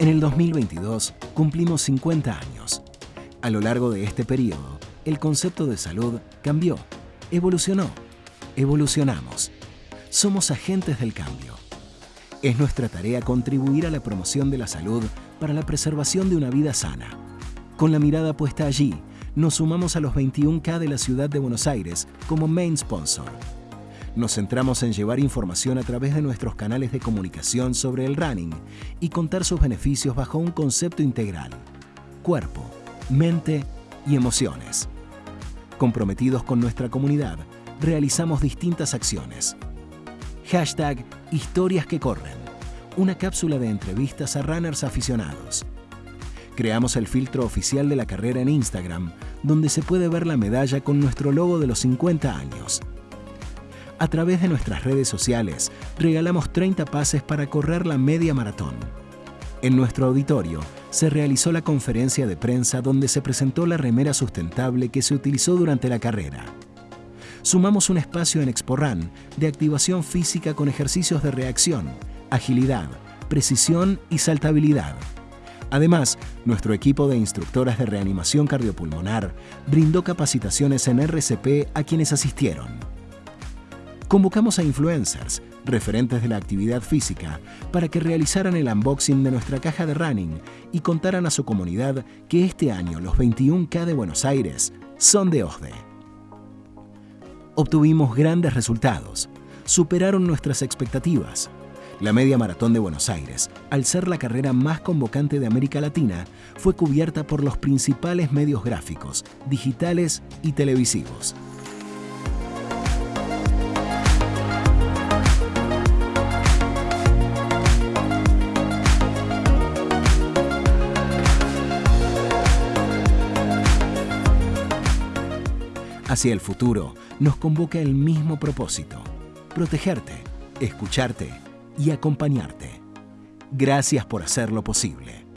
En el 2022 cumplimos 50 años. A lo largo de este periodo, el concepto de salud cambió, evolucionó, evolucionamos. Somos agentes del cambio. Es nuestra tarea contribuir a la promoción de la salud para la preservación de una vida sana. Con la mirada puesta allí, nos sumamos a los 21K de la ciudad de Buenos Aires como main sponsor. Nos centramos en llevar información a través de nuestros canales de comunicación sobre el running y contar sus beneficios bajo un concepto integral. Cuerpo, mente y emociones. Comprometidos con nuestra comunidad, realizamos distintas acciones. Hashtag Historias que Corren. Una cápsula de entrevistas a runners aficionados. Creamos el filtro oficial de la carrera en Instagram, donde se puede ver la medalla con nuestro logo de los 50 años. A través de nuestras redes sociales, regalamos 30 pases para correr la media maratón. En nuestro auditorio se realizó la conferencia de prensa donde se presentó la remera sustentable que se utilizó durante la carrera. Sumamos un espacio en ExpoRun de activación física con ejercicios de reacción, agilidad, precisión y saltabilidad. Además, nuestro equipo de instructoras de reanimación cardiopulmonar brindó capacitaciones en RCP a quienes asistieron. Convocamos a influencers, referentes de la actividad física, para que realizaran el unboxing de nuestra caja de running y contaran a su comunidad que este año los 21K de Buenos Aires son de OSDE. Obtuvimos grandes resultados, superaron nuestras expectativas la Media Maratón de Buenos Aires, al ser la carrera más convocante de América Latina, fue cubierta por los principales medios gráficos, digitales y televisivos. Hacia el futuro nos convoca el mismo propósito, protegerte, escucharte y acompañarte. Gracias por hacerlo posible.